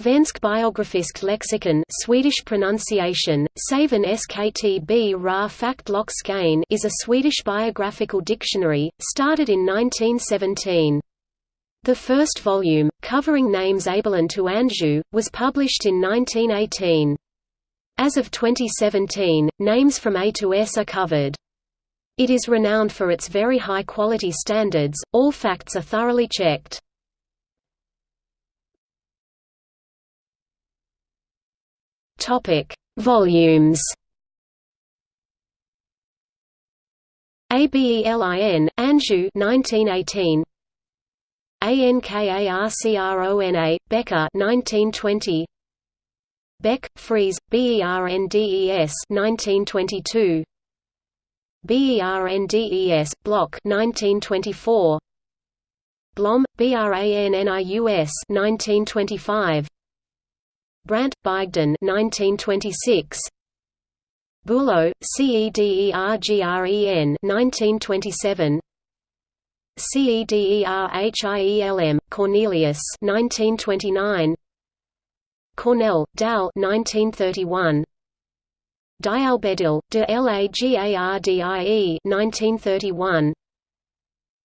Svensk biografisk lexikon Swedish pronunciation, Saven SKTB Ra Faktlockskain is a Swedish biographical dictionary, started in 1917. The first volume, covering names Abelin to Anjou, was published in 1918. As of 2017, names from A to S are covered. It is renowned for its very high quality standards, all facts are thoroughly checked. Topic: Volumes. ABELIN, Anjou 1918. ANKARCRONA, Becker 1920. Beck, Fries, BERNDES 1922. BERNDES, Block 1924. Blom, BRANNIUS 1925. Brandt, Bygden 1926. Bulow, CEDERGREN 1927. CEDERHIELM, Cornelius 1929. Cornell, Dal 1931. Dialbedil, de Lagardie 1931.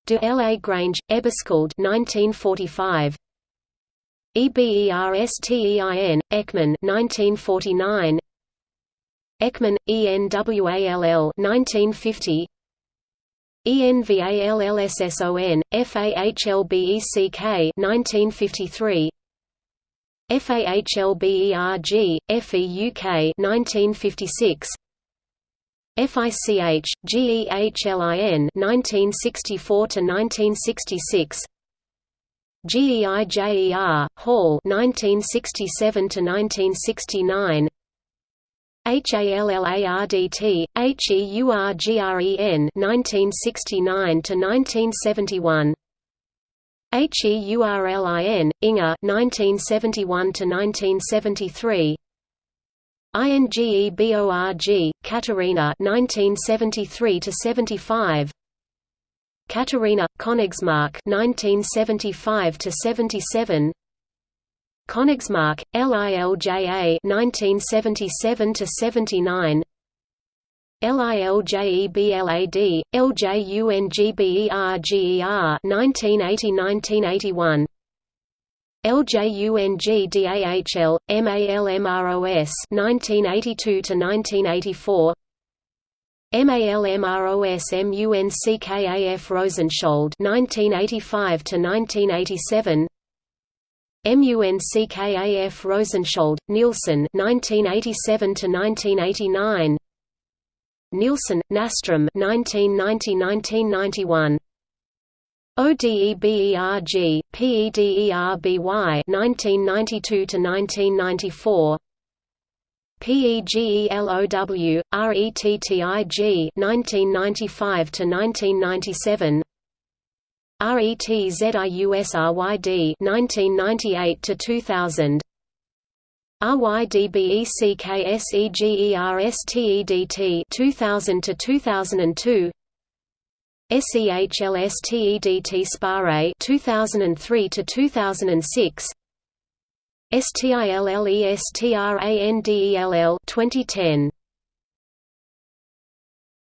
De La Grange, Eberskjold 1945. Eberstein, Ekman 1949. Ekman, ENWALL 1950. ENVALLSSON, FAHLBECK 1953. FAHLBERG, FEUK 1956. FICH, GEHLIN 1964 to 1966. GEIJER, Hall 1967 to 1969. HALLARDT, HEURGREN 1969 to 1971. HEURLIN, Inga 1971 to 1973. INGEBORG, Katarina 1973 to 75. Katarina Königsmarck 1975 to 77. Königsmarck LILJA 1977 to 79. LILJEBLAD, LJUNGBERGER 1980–1981 LJUNGDAHL, MALMROS 1982–1984 MALMROS MUNCKAF Rosenschöld 1985–1987 MUNCKAF Rosenschöld, Nielsen 1987 to 1989 Nielsen, Nastrom 1990–1991 ODEBERG, PEDERBY 1992–1994 PEGELOW, RETTIG 1995–1997 RETZIUSRYD 1998 to 2000. RYDBECKSEGERSTEDT 2000 to 2002 SEHLSTEDT Sparre 2003 to 2006 STILLESTRANDELL 2010